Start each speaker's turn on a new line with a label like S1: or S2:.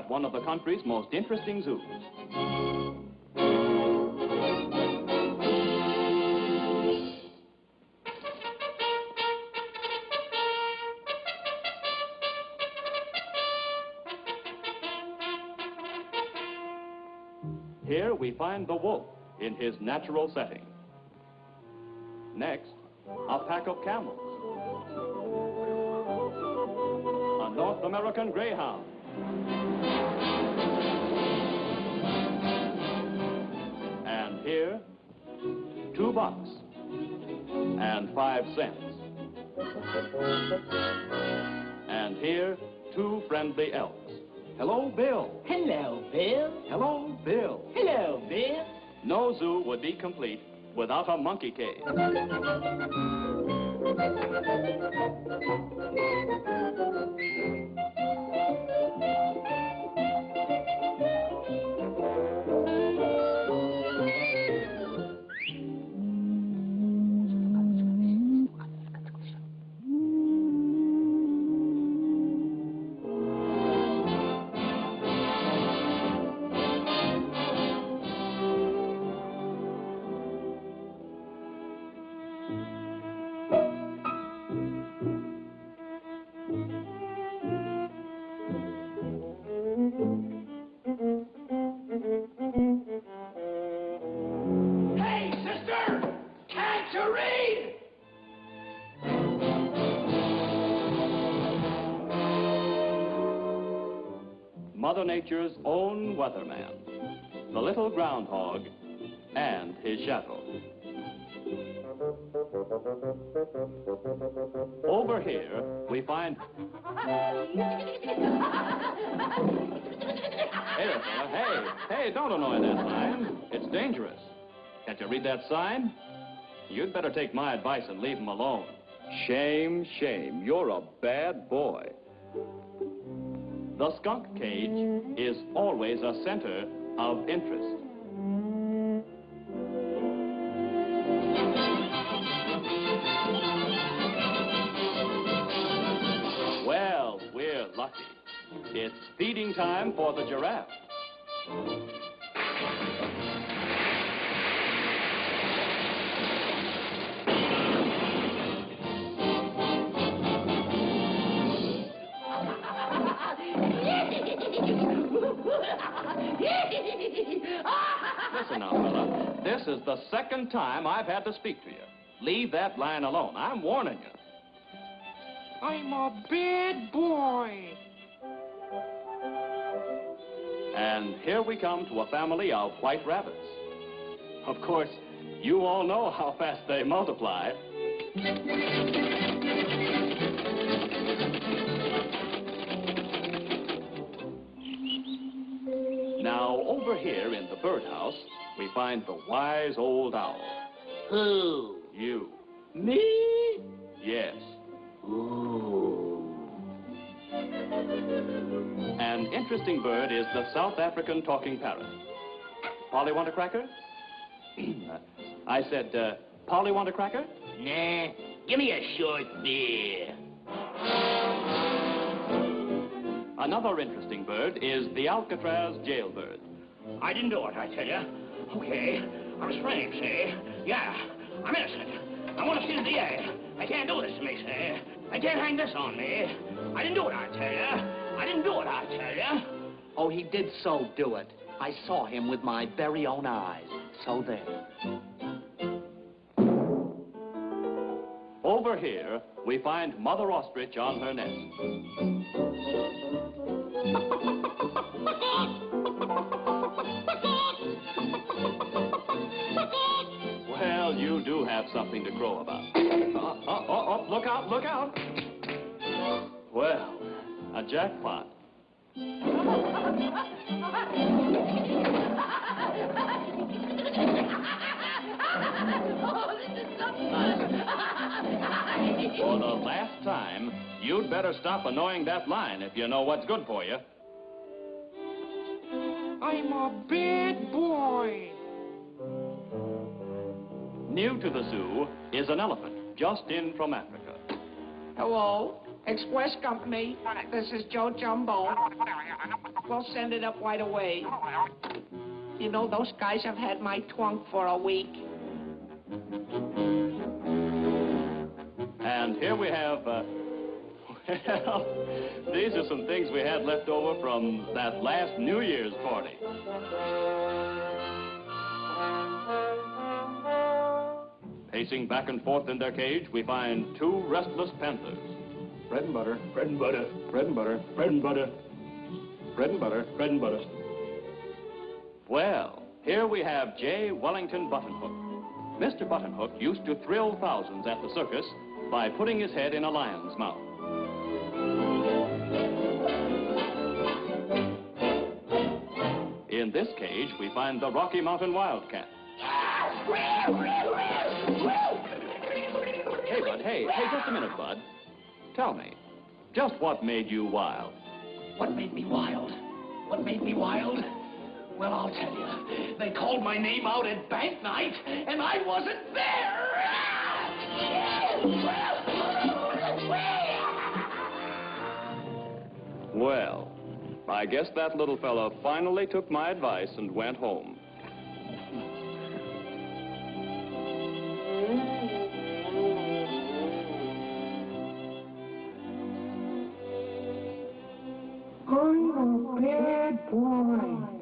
S1: at one of the country's most interesting zoos. Here we find the wolf in his natural setting. Next, a pack of camels. A North American greyhound. And here, two bucks and five cents. And here, two friendly elks. Hello, Bill.
S2: Hello, Bill.
S1: Hello, Bill.
S2: Hello, Bill.
S1: No zoo would be complete without a monkey cage.
S2: Hey,
S1: Mother Nature's own weatherman, the little groundhog, and his shadow. Over here, we find... Hey. Hey, hey, don't annoy that sign. It's dangerous. Can't you read that sign? You'd better take my advice and leave him alone. Shame, shame. You're a bad boy. The skunk cage is always a center of interest. Well, we're lucky. It's feeding time for the giraffe. Is the second time I've had to speak to you. Leave that line alone. I'm warning you.
S3: I'm a bad boy.
S1: And here we come to a family of white rabbits. Of course, you all know how fast they multiply. Now, over here in the birdhouse, we find the wise old owl.
S2: Who?
S1: You.
S2: Me?
S1: Yes.
S2: Ooh.
S1: An interesting bird is the South African talking parrot. Polly want a cracker? I said, uh, Polly want a cracker?
S2: Nah, give me a short beer.
S1: Another interesting bird is the Alcatraz jailbird.
S4: I didn't do it, I tell you. Okay, I was framed, see? Yeah, I'm innocent. I want to see the DA. They can't do this to me, see? They can't hang this on me. I didn't do it, I tell you. I didn't do it, I tell you.
S5: Oh, he did so do it. I saw him with my very own eyes. So there.
S1: Over here, we find Mother Ostrich on her nest. have something to crow about. Oh, oh, oh, oh, look out, look out. Well, a jackpot. For the last time, you'd better stop annoying that line if you know what's good for you.
S3: I'm a bad boy.
S1: New to the zoo is an elephant just in from Africa.
S5: Hello.
S3: Express Company, this is Joe Jumbo. We'll send it up right away. You know, those guys have had my trunk for a week.
S1: And here we have, uh, well, these are some things we had left over from that last New Year's party. Pacing back and forth in their cage, we find two restless panthers. Bread and butter,
S4: Bread and butter,
S1: bread and butter,
S4: bread and butter,
S1: bread and butter.
S4: bread and butter.
S1: Well, here we have J. Wellington Buttonhook. Mr. Buttonhook used to thrill thousands at the circus by putting his head in a lion's mouth. In this cage, we find the Rocky Mountain Wildcat. Hey, Bud, hey, hey, just a minute, Bud. Tell me, just what made you wild?
S4: What made me wild? What made me wild? Well, I'll tell you. They called my name out at bank night, and I wasn't there.
S1: Well, I guess that little fella finally took my advice and went home.
S3: I'm a bad boy.